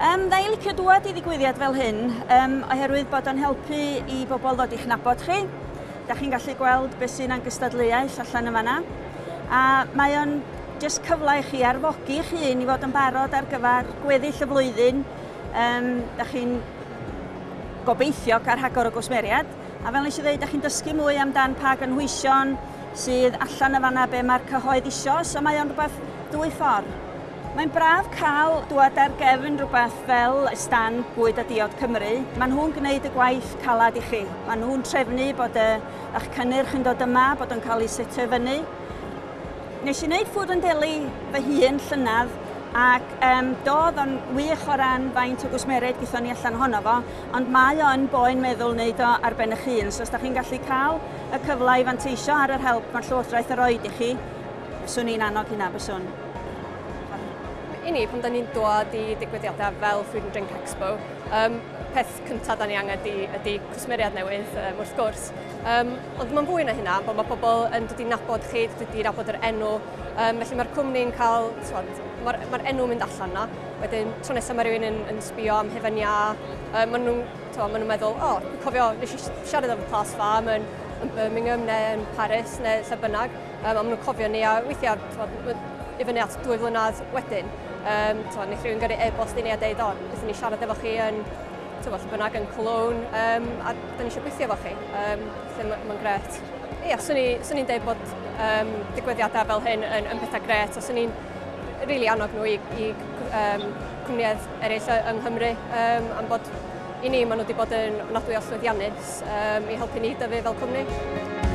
Um, Dda i licio dŵad i ddigwyddiad fel hyn, um, oherwydd bod o'n helpu i bobl ddod i'ch nabod chi. Da chi'n gallu gweld beth sy'n angystadleuaeth allan yn fanna. A mae o'n jyst cyfle i chi arfogi chi hun i fod yn barod ar gyfer gweddill y flwyddyn. Um, da chi'n gobeithio ar hagor o gwsmeriad. A fel nes i ddweud, da chi'n dysgu mwy amdan pa gynhwysion sydd allan y fanna be mae'r cyhoedd isio, so mae o'n rhywbeth dwy ffordd. Mae'n braf cael dwad ar gefn rhywbeth fel y stan bwyd a diod Cymru. Mae nhw'n gwneud y gwaith calad i chi. Mae nhw'n trefnu bod y, eich cynnyrch yn dod yma, bod yn cael ei setio fyny. Nes i wneud ffwrdd yn deli fy hun llynydd ac um, doedd o'n wych o ran faint o gwsmered gyda ni allan ohono fo, ond mae o'n boen meddwl wneud o ar ben eich hun. So os da chi'n gallu cael y cyfle i fanteisio ar yr help mae'r Llywodraeth yr oed i chi, swn i'n annog hynna byswn i ni pan da ni'n dod i digwyddiadau fel Food and Drink Expo, um, peth cyntaf da ni angen ydy, ydy cwsmeriad newydd um, wrth gwrs. Um, ond mae'n fwy na hynna, bod mae pobl yn dod i nabod chi, dod i nabod yr enw. Um, felly mae'r cwmni'n cael, mae'r ma enw mynd allan na. Wedyn, tro nesaf mae rhywun yn, yn sbio am hefen ia, um, maen nhw'n ma nhw meddwl, o, oh, cofio, nes i siarad am y plas fa, mae'n yn Birmingham neu yn Paris neu lle bynnag. Um, a maen nhw'n cofio ni a weithiau i fyny at dwy flynedd wedyn. Um, twa, neu rhywun gyrru e-bost i ni a deud, o, beth ni siarad efo chi yn tywa, lle bynnag yn Cologne um, a da ni eisiau gweithio efo chi. Um, lle mae'n gret. Ia, swn i'n deud bod um, digwyddiadau fel hyn yn, yn pethau gret a swn i'n rili really annog nhw i, i um, cwmnïau eraill yng Nghymru um, am bod I ni, maen nhw wedi bod yn ofnadwy o llwyddiannus um, i helpu ni dyfu fel cwmni.